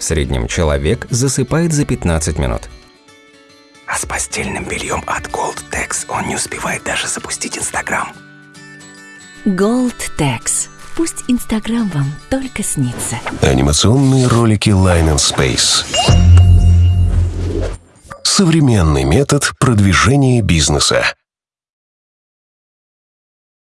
В среднем человек засыпает за 15 минут. А с постельным бельем от Goldtex он не успевает даже запустить Инстаграм. Goldtex, Пусть Инстаграм вам только снится. Анимационные ролики Line and Space. Современный метод продвижения бизнеса.